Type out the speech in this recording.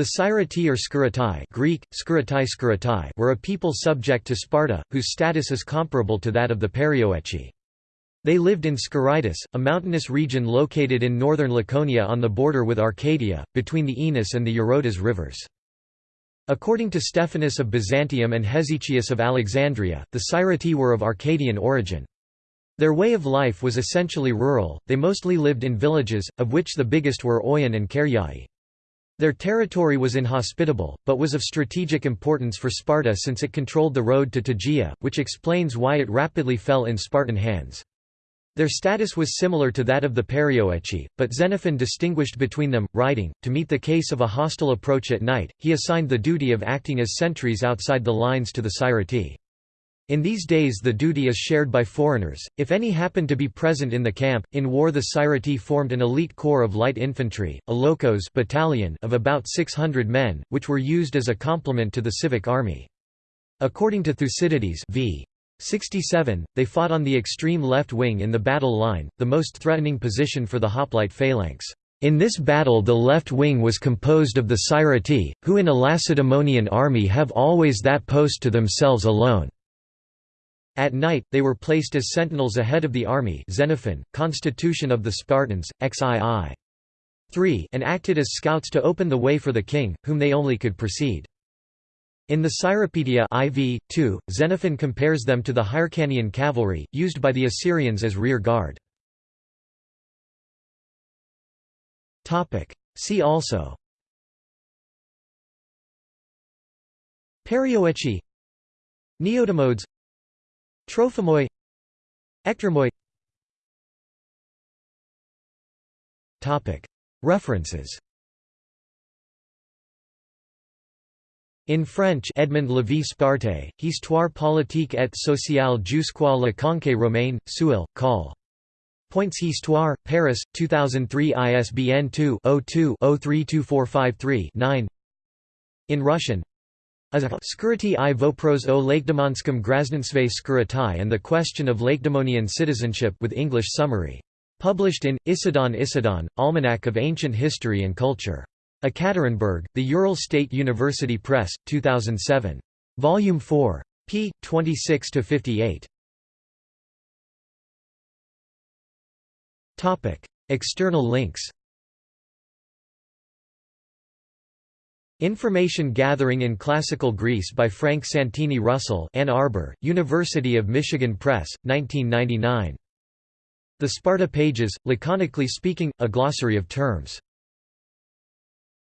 The Sciritae or Skiratai Greek, Skiratai Skiratai were a people subject to Sparta, whose status is comparable to that of the Perioeci. They lived in Skiritis, a mountainous region located in northern Laconia on the border with Arcadia, between the Oenus and the Eurotas rivers. According to Stephanus of Byzantium and Hesychius of Alexandria, the Sciritae were of Arcadian origin. Their way of life was essentially rural, they mostly lived in villages, of which the biggest were Oion and Keriai. Their territory was inhospitable, but was of strategic importance for Sparta since it controlled the road to Tegea, which explains why it rapidly fell in Spartan hands. Their status was similar to that of the Perioeci, but Xenophon distinguished between them, writing, to meet the case of a hostile approach at night, he assigned the duty of acting as sentries outside the lines to the Sciritae. In these days the duty is shared by foreigners, if any happen to be present in the camp. In war the Sciritae formed an elite corps of light infantry, a lochos battalion of about 600 men, which were used as a complement to the civic army. According to Thucydides v. 67, they fought on the extreme left wing in the battle line, the most threatening position for the hoplite phalanx. In this battle the left wing was composed of the Sciritae, who in a Lacedaemonian army have always that post to themselves alone. At night, they were placed as sentinels ahead of the army Xenophon, Constitution of the Spartans, XII. 3 and acted as scouts to open the way for the king, whom they only could precede. In the Cyropaedia IV, 2, Xenophon compares them to the Hyrcanian cavalry, used by the Assyrians as rear guard. See also Perioeci Neodamodes Trophimoi Ectormoi References. In French Edmond Lévy Sparte, Histoire politique et sociale jusqu'à la conquête romaine, Seuil, Col. Points Histoire, Paris, 2003 ISBN 2-02-032453-9 In Russian Skirity i vopros o Lakedemonskom Graznensve Skiritai and the Question of Lakedemonian Citizenship with English summary. Published in, Issedon Issedon, Almanac of Ancient History and Culture. Ekaterinburg, The Ural State University Press, 2007. Volume 4. p. 26–58. External links Information Gathering in Classical Greece by Frank Santini Russell Ann Arbor, University of Michigan Press, 1999. The Sparta Pages, Laconically Speaking, a glossary of terms